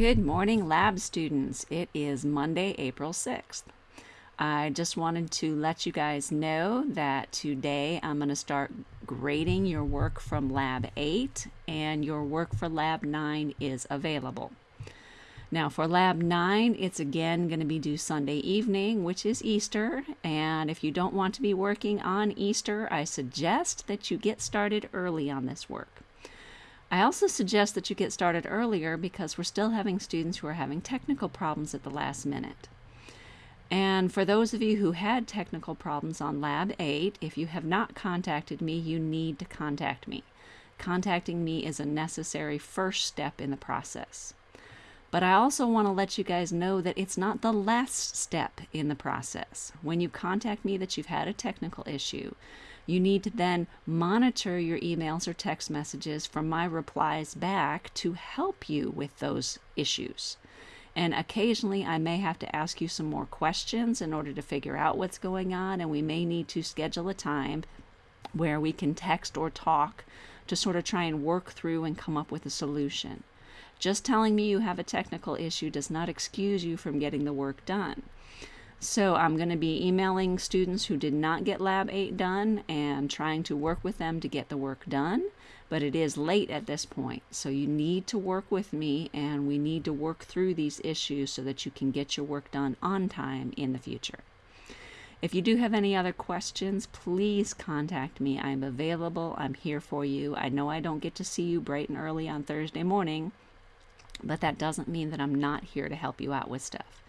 Good morning, lab students. It is Monday, April 6th. I just wanted to let you guys know that today I'm going to start grading your work from Lab 8 and your work for Lab 9 is available. Now for Lab 9, it's again going to be due Sunday evening, which is Easter, and if you don't want to be working on Easter, I suggest that you get started early on this work. I also suggest that you get started earlier because we're still having students who are having technical problems at the last minute. And for those of you who had technical problems on Lab 8, if you have not contacted me, you need to contact me. Contacting me is a necessary first step in the process. But I also want to let you guys know that it's not the last step in the process. When you contact me that you've had a technical issue, you need to then monitor your emails or text messages from my replies back to help you with those issues. And occasionally I may have to ask you some more questions in order to figure out what's going on, and we may need to schedule a time where we can text or talk to sort of try and work through and come up with a solution. Just telling me you have a technical issue does not excuse you from getting the work done. So I'm going to be emailing students who did not get Lab 8 done and trying to work with them to get the work done. But it is late at this point, so you need to work with me and we need to work through these issues so that you can get your work done on time in the future. If you do have any other questions, please contact me. I'm available. I'm here for you. I know I don't get to see you bright and early on Thursday morning, but that doesn't mean that I'm not here to help you out with stuff.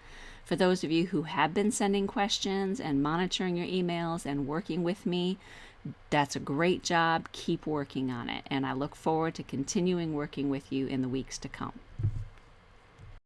For those of you who have been sending questions and monitoring your emails and working with me, that's a great job. Keep working on it. And I look forward to continuing working with you in the weeks to come.